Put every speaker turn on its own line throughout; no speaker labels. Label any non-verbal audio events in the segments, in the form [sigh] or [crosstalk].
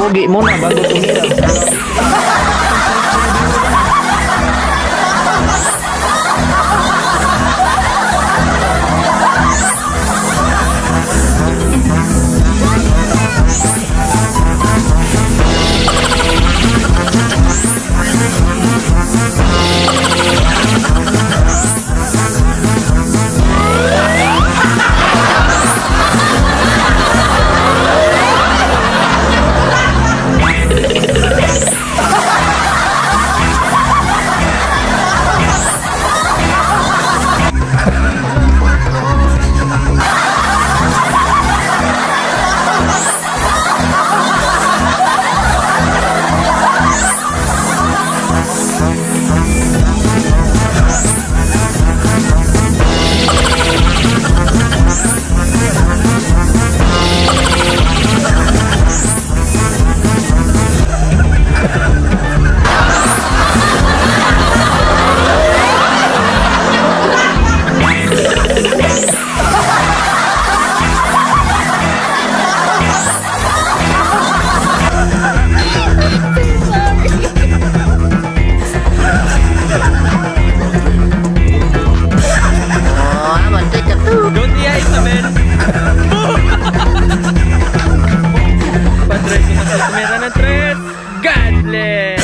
Pugi muna bago tumira.
嘞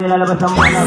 Nilalabas ang mga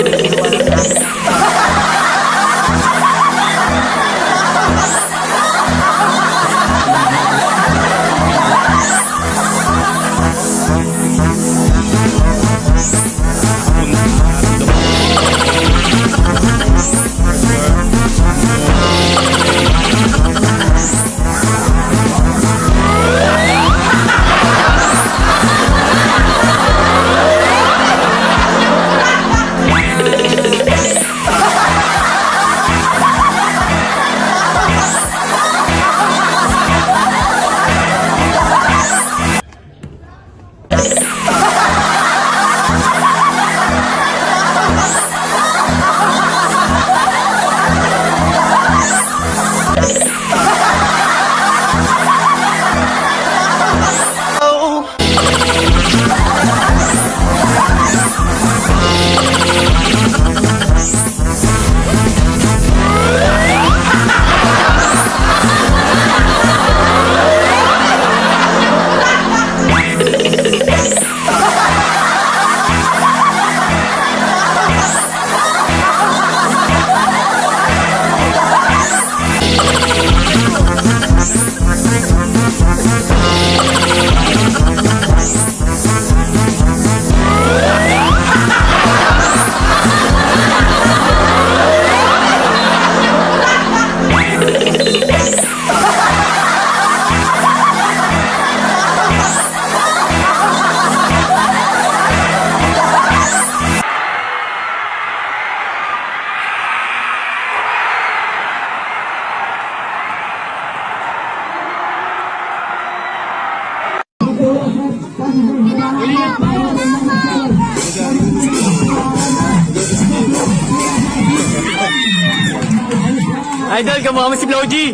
Idol, kamukha mo si
Flowji.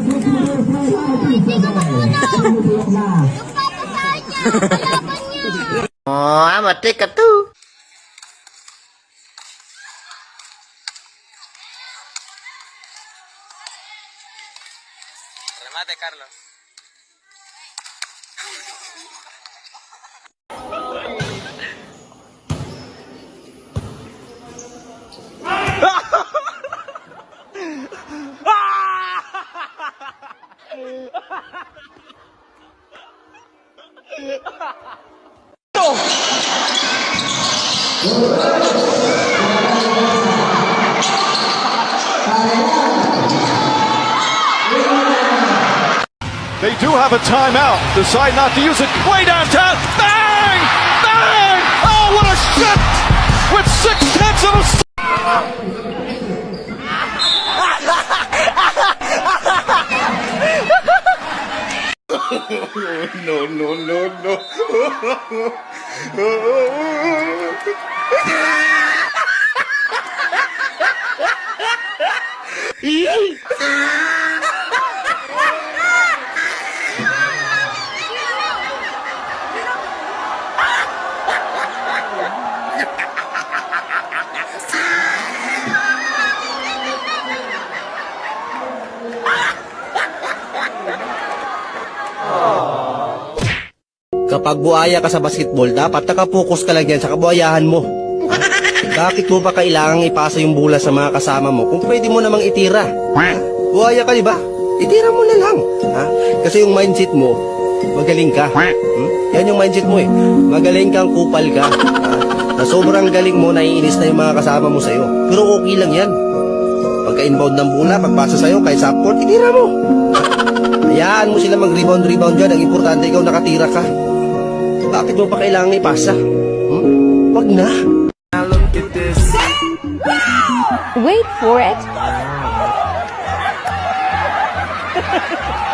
Oh, I'm a ticket too.
Remate, Carlos.
Do have a timeout. Decide not to use it. Way downtown. Bang! Bang! Oh, what a shot! With six tenths of a. [laughs] [laughs]
Kapag buhaya ka sa basketball, dapat nakapokus ka lang yan sa kabuhayahan mo. Bakit mo pa kailangang ipasa yung bola sa mga kasama mo kung pwede mo namang itira? Buhaya ka, di ba? Itira mo na lang. Ha? Kasi yung mindset mo, magaling ka. Hmm? Yan yung mindset mo eh. Magaling kang kupal ka. Na sobrang galing mo, naiinis na yung mga kasama mo sa'yo. Pero okay lang yan. Pagka-inbound ng bola, pagpasa sa'yo, kahit sa court, itira mo. Hayaan mo sila mag-rebound-rebound dyan. Ang importante, ikaw nakatira ka. Bakit mo pa kailangan ipasa? Hmm? Wag na.
Wait for it. [laughs]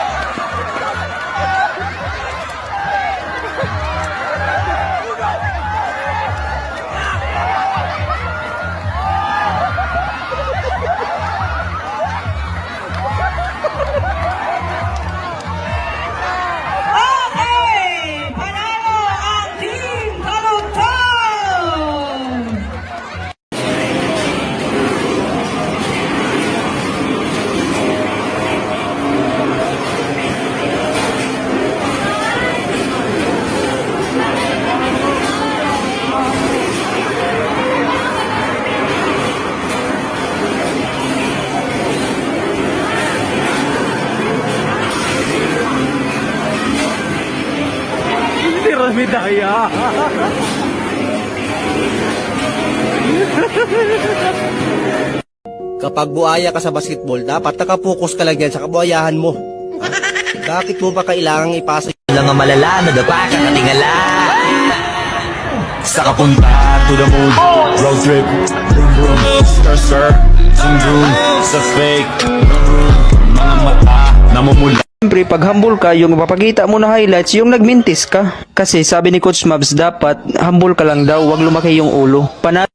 Medaya.
Kapag buhaya ka sa basketball, dapat nakapokus ka lang yan sa kabuhayahan mo. Bakit mo pa kailangang ipasa
lang ang malala na dapa kakatingala Sa kapunta to the moon. Road trip. Vroom vroom Stir stir Zoom zoom. Sa fake. Mga mata Namumula
Siyempre, pag humble ka, yung mapapakita mo na highlights, yung nagmintis ka. Kasi sabi ni Coach Mabs, dapat humble ka lang daw, wag lumaki yung ulo. Pana